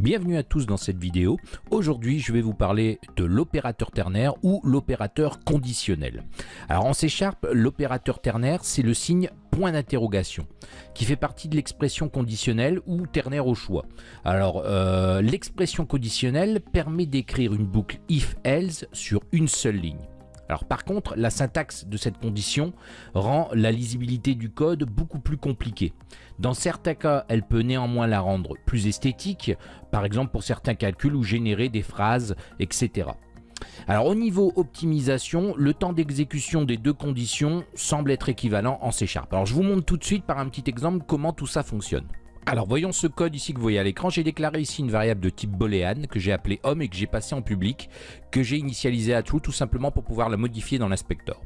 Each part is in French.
Bienvenue à tous dans cette vidéo. Aujourd'hui, je vais vous parler de l'opérateur ternaire ou l'opérateur conditionnel. Alors en C Sharp, l'opérateur ternaire, c'est le signe point d'interrogation qui fait partie de l'expression conditionnelle ou ternaire au choix. Alors euh, l'expression conditionnelle permet d'écrire une boucle if-else sur une seule ligne. Alors par contre, la syntaxe de cette condition rend la lisibilité du code beaucoup plus compliquée. Dans certains cas, elle peut néanmoins la rendre plus esthétique, par exemple pour certains calculs ou générer des phrases, etc. Alors au niveau optimisation, le temps d'exécution des deux conditions semble être équivalent en C Sharp. Alors je vous montre tout de suite par un petit exemple comment tout ça fonctionne. Alors voyons ce code ici que vous voyez à l'écran. J'ai déclaré ici une variable de type boolean que j'ai appelée homme et que j'ai passé en public, que j'ai initialisé à true tout simplement pour pouvoir la modifier dans l'inspecteur.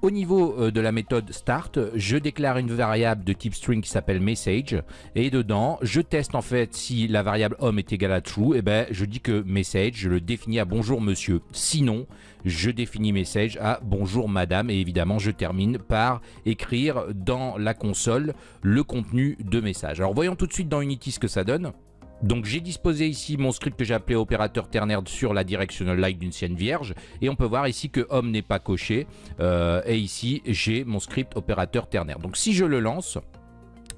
Au niveau euh, de la méthode start, je déclare une variable de type string qui s'appelle message et dedans, je teste en fait si la variable homme est égale à true, et eh ben je dis que message, je le définis à bonjour monsieur. Sinon, je définis message à bonjour madame et évidemment je termine par écrire dans la console le contenu de message. Alors voyons tout de suite dans Unity ce que ça donne. Donc j'ai disposé ici mon script que j'ai appelé opérateur ternaire sur la directional light d'une sienne vierge et on peut voir ici que homme n'est pas coché euh, et ici j'ai mon script opérateur ternaire. Donc si je le lance,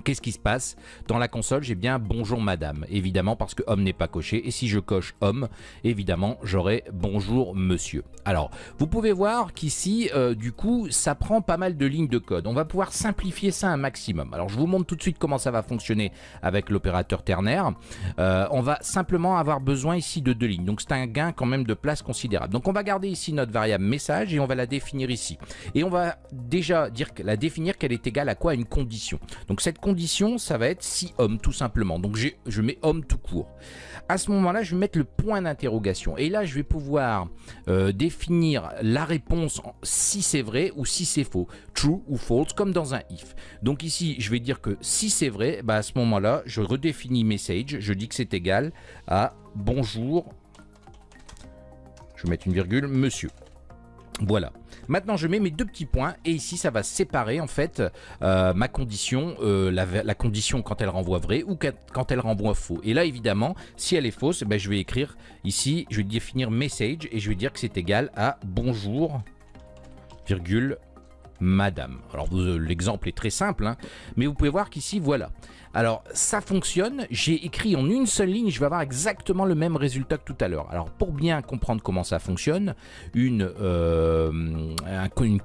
Qu'est-ce qui se passe Dans la console, j'ai bien bonjour madame, évidemment parce que homme n'est pas coché. Et si je coche homme, évidemment, j'aurai bonjour monsieur. Alors, vous pouvez voir qu'ici, euh, du coup, ça prend pas mal de lignes de code. On va pouvoir simplifier ça un maximum. Alors, je vous montre tout de suite comment ça va fonctionner avec l'opérateur ternaire. Euh, on va simplement avoir besoin ici de deux lignes. Donc, c'est un gain quand même de place considérable. Donc, on va garder ici notre variable message et on va la définir ici. Et on va déjà dire, la définir qu'elle est égale à quoi? Une condition. Donc, cette condition ça va être si homme, tout simplement. Donc je mets homme tout court. À ce moment-là, je vais mettre le point d'interrogation. Et là, je vais pouvoir euh, définir la réponse si c'est vrai ou si c'est faux. True ou false, comme dans un if. Donc ici, je vais dire que si c'est vrai, bah à ce moment-là, je redéfinis message. Je dis que c'est égal à bonjour. Je vais mettre une virgule, monsieur. Voilà. Maintenant, je mets mes deux petits points et ici, ça va séparer en fait euh, ma condition, euh, la, condition quand elle renvoie vrai ou quand elle renvoie faux. Et là, évidemment, si elle est fausse, ben, je vais écrire ici, je vais définir message et je vais dire que c'est égal à bonjour, virgule, madame. Alors l'exemple est très simple, hein, mais vous pouvez voir qu'ici, voilà. Alors ça fonctionne, j'ai écrit en une seule ligne, je vais avoir exactement le même résultat que tout à l'heure. Alors pour bien comprendre comment ça fonctionne, une, euh,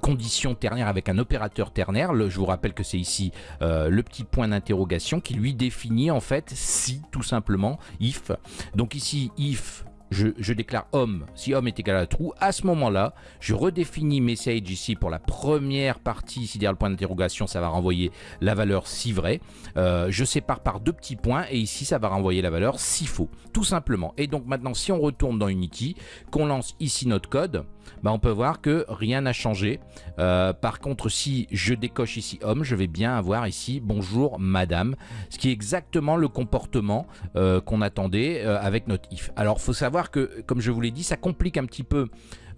condition ternaire avec un opérateur ternaire, je vous rappelle que c'est ici euh, le petit point d'interrogation qui lui définit en fait si tout simplement, if. Donc ici if je, déclare homme, si homme est égal à true, à ce moment-là, je redéfinis message ici pour la première partie, ici derrière le point d'interrogation, ça va renvoyer la valeur si vrai. Euh, je sépare par deux petits points et ici, ça va renvoyer la valeur si faux, tout simplement. Et donc maintenant, si on retourne dans Unity, qu'on lance ici notre code, bah, on peut voir que rien n'a changé. Euh, par contre, si je décoche ici homme, je vais bien avoir ici bonjour madame, ce qui est exactement le comportement euh, qu'on attendait avec notre if. Alors, faut savoir que, comme je vous l'ai dit, ça complique un petit peu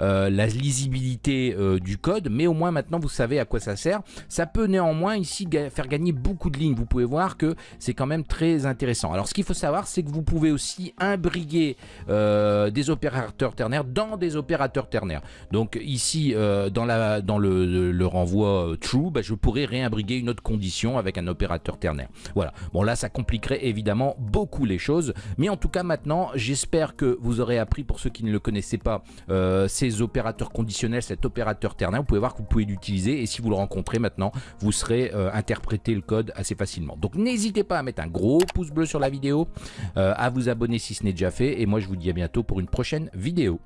euh, la lisibilité euh, du code, mais au moins maintenant vous savez à quoi ça sert. Ça peut néanmoins ici faire gagner beaucoup de lignes. Vous pouvez voir que c'est quand même très intéressant. Alors ce qu'il faut savoir, c'est que vous pouvez aussi imbriguer euh, des opérateurs ternaires dans des opérateurs ternaires. Donc ici, dans, la, dans le, renvoi true, bah, je pourrais réimbriguer une autre condition avec un opérateur ternaire. Voilà. Bon là, ça compliquerait évidemment beaucoup les choses, mais en tout cas maintenant, j'espère que vous aurez appris pour ceux qui ne le connaissaient pas, opérateurs conditionnels, cet opérateur ternaire, vous pouvez voir que vous pouvez l'utiliser et si vous le rencontrez maintenant, vous serez euh, interpréter le code assez facilement. Donc n'hésitez pas à mettre un gros pouce bleu sur la vidéo, euh, à vous abonner si ce n'est déjà fait et moi je vous dis à bientôt pour une prochaine vidéo.